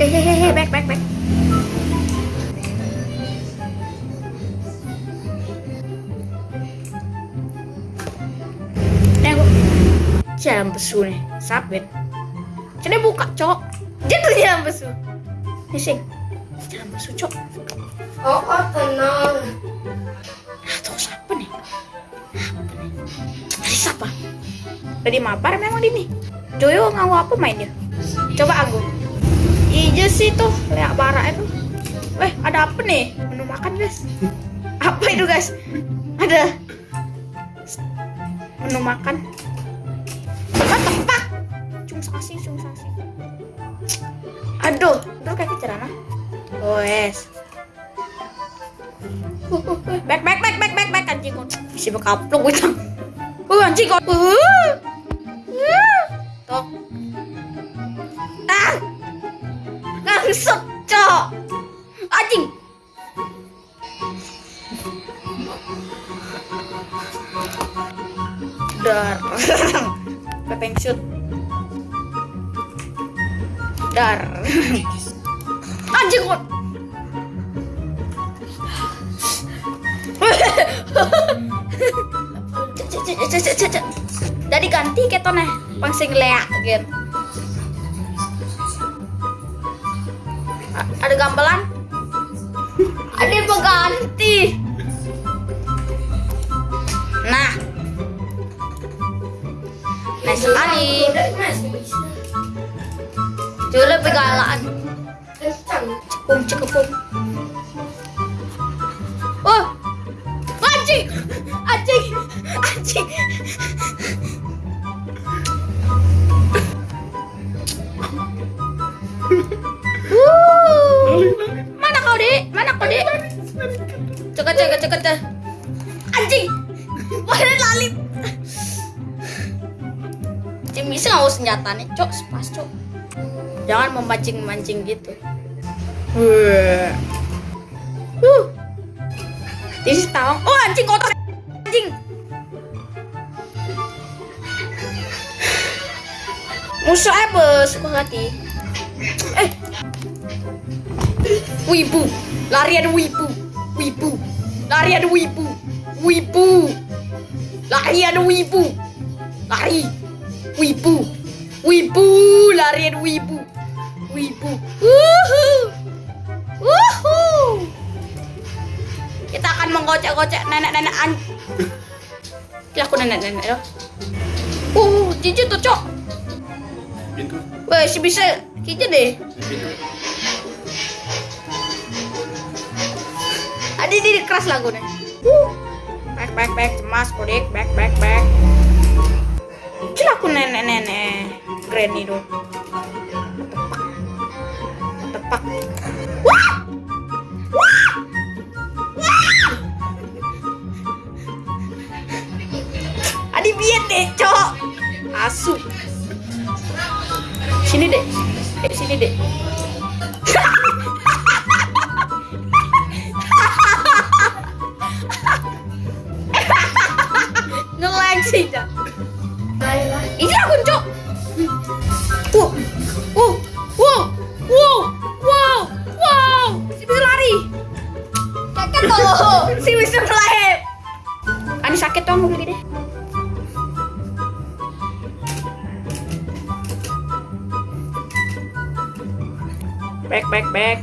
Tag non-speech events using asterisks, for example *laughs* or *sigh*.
Hehehe, back, back, back. Nih jalan besu nih, sabit. Jadi buka, cok. Jadi jalan besu. Nih sing, jalan besu, cok. Oh, oh tenang. Siapa? Tadi mabar memang ini. Joyo ngawu apa main dia? Coba aku. Iya sih tuh, lihat barak itu. Weh, ada apa nih? Menu makan guys. *laughs* Apa itu guys? Ada menu makan. Apa tepak? Cung sasi, cung sasi. Aduh, aduh kayak cerana. Oh, uh, *laughs* uh, back back back back back back anjing bisa bekaplok gue uh anjing kok uh. Toh ah. Ngangsut cok. Anjing. Dar. *laughs* Pepeng shoot. Dar. *laughs* Anjing kok Jadi ganti ketone pang sing leak gitu. Ada gambelan? *laughs* Ada yang berganti. Nah. Nah sekali. Galaan. Kencang. Cepung cekepung. Oh, Dek? Mana? Ceket ceket ceket ceket. Anjing, mana lalit? Cing bisa nggak senjata nih, cok, pas cok. Jangan memancing-mancing gitu. Uh. Is tawang. Oh anjing kotor anjing. Musuh apa suka hati? Wibu. Larian wibu. Wibu. Larian wibu. Wibu. Larian wibu. Lari. Wibu. Wibu. Larian wibu. Wibu. Wuhu. Wuhu. Kita akan menggocek-gocek nenek-nenek an. Kira aku nenek-nenek ya. Uh, jijik tuh, Cok. Si bisa kita deh. Pintu. Ada di keras lagu nih. Uh. Back back back cemas kodik back back back. Kira aku nenek-nenek granny dong. Tepak. Tepak. Wah! Wah! Wah! Adi biar deh, cok. Asu. Sini deh. Dek, sini deh. Ngelag sih, Cok. Ini aku, Cok. Wow. Wow. Wow. Wow. Wow. Wow. Si bisa lari. Kakak tuh. Si bisa lari. Ani sakit tuh mau deh. Back, back, back.